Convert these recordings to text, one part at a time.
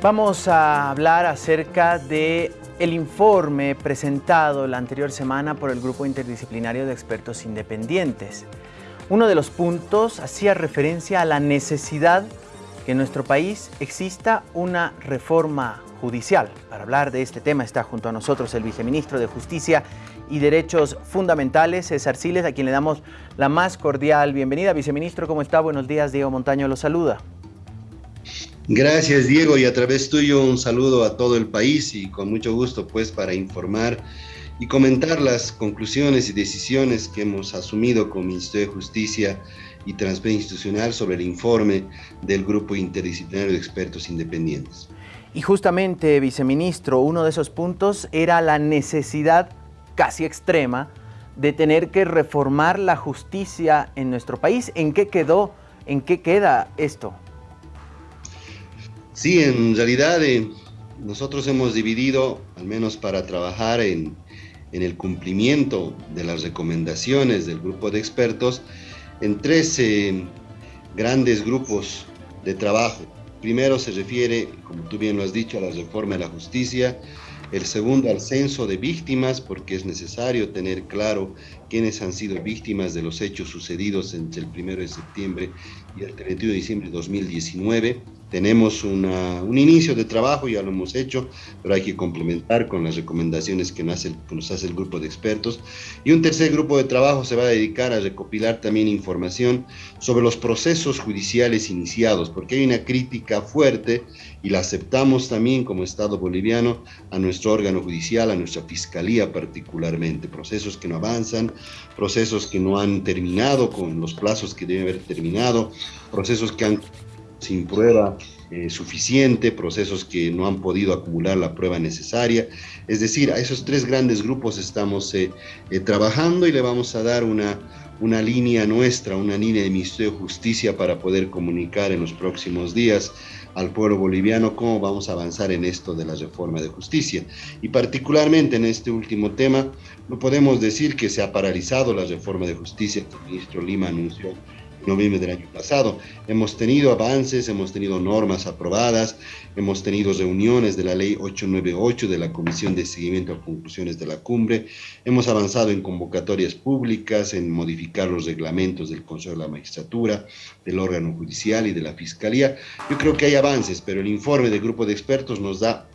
Vamos a hablar acerca de el informe presentado la anterior semana por el Grupo Interdisciplinario de Expertos Independientes. Uno de los puntos hacía referencia a la necesidad que en nuestro país exista una reforma judicial. Para hablar de este tema está junto a nosotros el viceministro de Justicia y Derechos Fundamentales, César Siles, a quien le damos la más cordial bienvenida. Viceministro, ¿cómo está? Buenos días, Diego Montaño lo saluda. Gracias Diego y a través tuyo un saludo a todo el país y con mucho gusto pues para informar y comentar las conclusiones y decisiones que hemos asumido como Ministerio de Justicia y Transparencia Institucional sobre el informe del Grupo Interdisciplinario de Expertos Independientes. Y justamente, viceministro, uno de esos puntos era la necesidad casi extrema de tener que reformar la justicia en nuestro país. ¿En qué quedó? ¿En qué queda esto? Sí, en realidad eh, nosotros hemos dividido, al menos para trabajar en, el cumplimiento de las recomendaciones del grupo de expertos, en tres eh, grandes grupos de trabajo. Primero se refiere, como tú bien lo has dicho, a la reforma de la justicia, el segundo al censo de víctimas, porque es necesario tener claro quiénes han sido víctimas de los hechos sucedidos entre el 1 de septiembre y el 31 de diciembre de 2019. Tenemos un inicio de trabajo, ya lo hemos hecho, pero hay que complementar con las recomendaciones que, que nos hace el grupo de expertos. Y un tercer grupo de trabajo se va a dedicar a recopilar también información sobre los procesos judiciales iniciados, porque hay una crítica fuerte y la aceptamos también como Estado boliviano a nuestro órgano judicial, a nuestra fiscalía particularmente, procesos que no avanzan, procesos que no han terminado con los plazos que deben haber terminado, procesos que han sin prueba eh, suficiente, procesos que no han podido acumular la prueba necesaria. Es decir, a esos tres grandes grupos estamos eh, eh, trabajando y le vamos a dar una, una línea nuestra, una línea de Ministerio de Justicia para poder comunicar en los próximos días al pueblo boliviano cómo vamos a avanzar en esto de la reforma de justicia. Y particularmente en este último tema, no podemos decir que se ha paralizado la reforma de justicia que el ministro Lima anunció noviembre del año pasado. Hemos tenido avances, hemos tenido normas aprobadas, hemos tenido reuniones de la ley 898 de la Comisión de Seguimiento a Conclusiones de la Cumbre, hemos avanzado en convocatorias públicas, en modificar los reglamentos del Consejo de la Magistratura, del órgano judicial y de la Fiscalía. Yo creo que hay avances, pero el informe del grupo de expertos nos da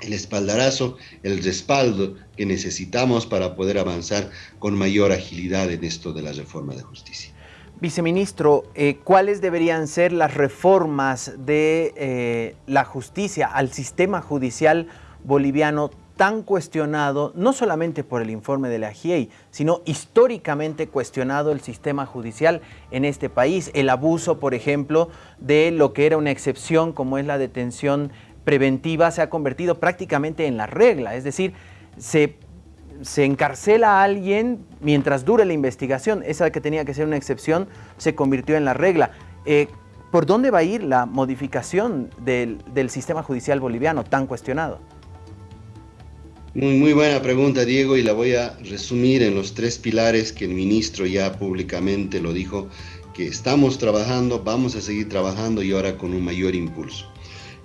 el espaldarazo, el respaldo que necesitamos para poder avanzar con mayor agilidad en esto de la reforma de justicia. Viceministro, eh, ¿cuáles deberían ser las reformas de eh, la justicia al sistema judicial boliviano tan cuestionado, no solamente por el informe de la GIEI, sino históricamente cuestionado el sistema judicial en este país? El abuso, por ejemplo, de lo que era una excepción como es la detención preventiva se ha convertido prácticamente en la regla, es decir, se se encarcela a alguien mientras dure la investigación. Esa que tenía que ser una excepción se convirtió en la regla. Eh, ¿Por dónde va a ir la modificación del, sistema judicial boliviano tan cuestionado? Muy, muy buena pregunta, Diego, y la voy a resumir en los tres pilares que el ministro ya públicamente lo dijo, que estamos trabajando, vamos a seguir trabajando y ahora con un mayor impulso.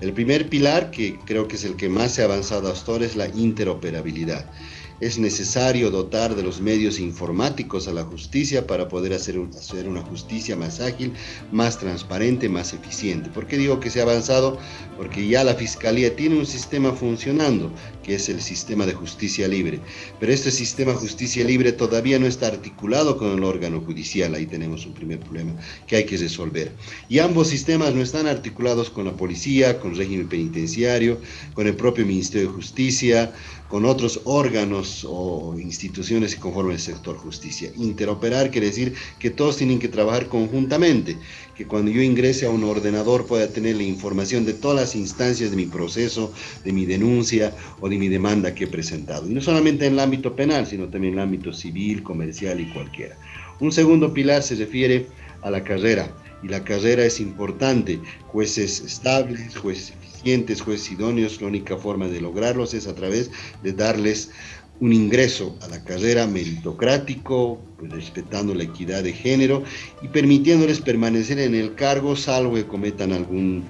El primer pilar, que creo que es el que más se ha avanzado hasta ahora, es la interoperabilidad es necesario dotar de los medios informáticos a la justicia para poder hacer, hacer, una justicia más ágil, más transparente, más eficiente. ¿Por qué digo que se ha avanzado? Porque ya la Fiscalía tiene un sistema funcionando, que es el sistema de justicia libre. Pero este sistema de justicia libre todavía no está articulado con el órgano judicial. Ahí tenemos un primer problema que hay que resolver. Y ambos sistemas no están articulados con la policía, con el régimen penitenciario, con el propio Ministerio de Justicia, con otros órganos o instituciones que conforman el sector justicia. Interoperar quiere decir que todos tienen que trabajar conjuntamente, que cuando yo ingrese a un ordenador pueda tener la información de todas las instancias de mi proceso, de mi denuncia o de mi demanda que he presentado. Y no solamente en el ámbito penal, sino también en el ámbito civil, comercial y cualquiera. Un segundo pilar se refiere a la carrera y la carrera es importante, jueces estables, jueces eficientes, jueces idóneos, la única forma de lograrlos es a través de darles un ingreso a la carrera meritocrático, pues, respetando la equidad de género y permitiéndoles permanecer en el cargo salvo que cometan algún,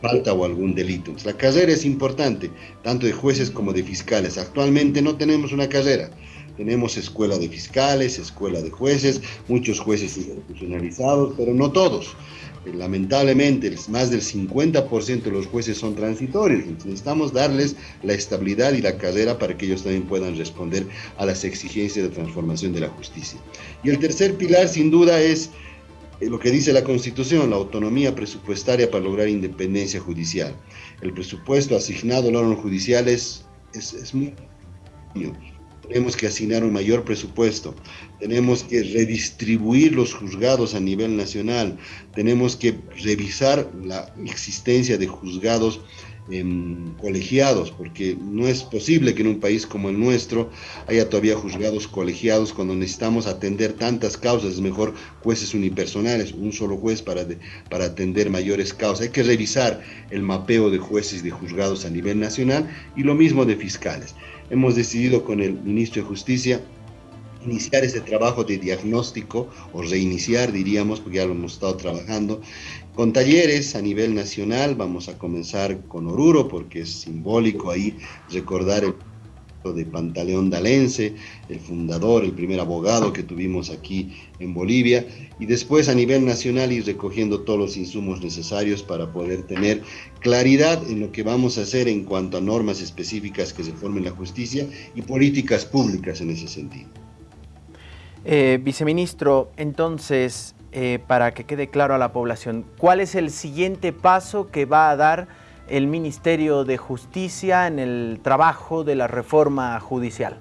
falta o algún delito. La carrera es importante, tanto de jueces como de fiscales. Actualmente no tenemos una carrera. Tenemos escuela de fiscales, escuela de jueces, muchos jueces institucionalizados, pero no todos. Eh, lamentablemente, más del 50% de los jueces son transitorios. necesitamos darles la estabilidad y la carrera para que ellos también puedan responder a las exigencias de transformación de la justicia. Y el tercer pilar, sin duda, es eh, lo que dice la Constitución, la autonomía presupuestaria para lograr independencia judicial. El presupuesto asignado al órgano judicial es, es, es muy tenemos que asignar un mayor presupuesto, tenemos que redistribuir los juzgados a nivel nacional, tenemos que revisar la existencia de juzgados em, colegiados, porque no es posible que en un país como el nuestro haya todavía juzgados colegiados cuando necesitamos atender tantas causas, es mejor jueces unipersonales, un solo juez para, para atender mayores causas. Hay que revisar el mapeo de jueces y de juzgados a nivel nacional y lo mismo de fiscales hemos decidido con el ministro de Justicia iniciar ese trabajo de diagnóstico o reiniciar, diríamos, porque ya lo hemos estado trabajando, con talleres a nivel nacional. Vamos a comenzar con Oruro, porque es simbólico ahí recordar el de Pantaleón Dalense, el fundador, el primer abogado que tuvimos aquí en Bolivia, y después a nivel nacional ir recogiendo todos los insumos necesarios para poder tener claridad en lo que vamos a hacer en cuanto a normas específicas que se formen la justicia y políticas públicas en ese sentido. Eh, viceministro, entonces, eh, para que quede claro a la población, ¿cuál es el siguiente paso que va a dar el Ministerio de Justicia en el trabajo de la reforma judicial?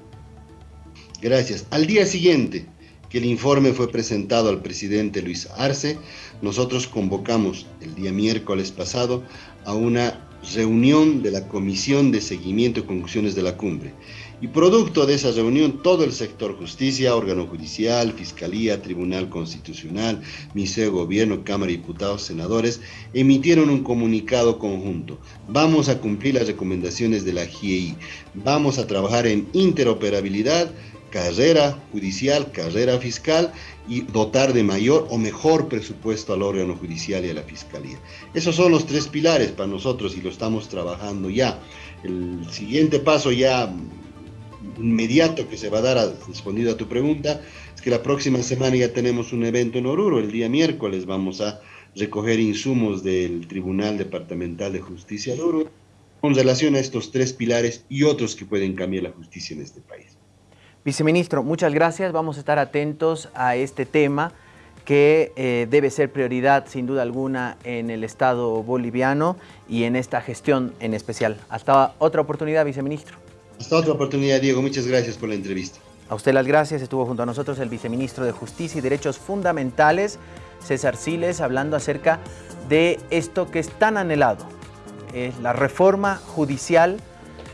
Gracias. Al día siguiente que el informe fue presentado al presidente Luis Arce, nosotros convocamos el día miércoles pasado a una reunión de la Comisión de Seguimiento y Conclusiones de la Cumbre. Y producto de esa reunión, todo el sector justicia, órgano judicial, fiscalía, tribunal constitucional, Ministerio de Gobierno, Cámara de Diputados, senadores, emitieron un comunicado conjunto. Vamos a cumplir las recomendaciones de la GIEI. Vamos a trabajar en interoperabilidad, carrera judicial, carrera fiscal y dotar de mayor o mejor presupuesto al órgano judicial y a la fiscalía. Esos son los tres pilares para nosotros y lo estamos trabajando ya. El siguiente paso ya inmediato que se va a dar, respondido a tu pregunta, es que la próxima semana ya tenemos un evento en Oruro, el día miércoles vamos a recoger insumos del Tribunal Departamental de Justicia de Oruro con relación a estos tres pilares y otros que pueden cambiar la justicia en este país. Viceministro, muchas gracias. Vamos a estar atentos a este tema que eh, debe ser prioridad sin duda alguna en el Estado boliviano y en esta gestión en especial. Hasta otra oportunidad, viceministro. Hasta otra oportunidad, Diego. Muchas gracias por la entrevista. A usted las gracias. Estuvo junto a nosotros el viceministro de Justicia y Derechos Fundamentales, César Siles, hablando acerca de esto que es tan anhelado, es la reforma judicial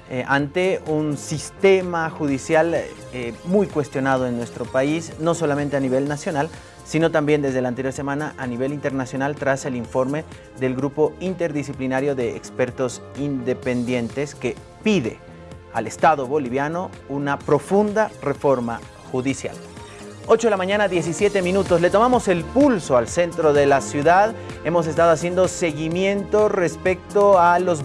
eh, ante un sistema judicial eh, muy cuestionado en nuestro país, no solamente a nivel nacional, sino también desde la anterior semana a nivel internacional tras el informe del Grupo Interdisciplinario de Expertos Independientes que pide al Estado boliviano una profunda reforma judicial. 8 de la mañana, 17 minutos. Le tomamos el pulso al centro de la ciudad. Hemos estado haciendo seguimiento respecto a los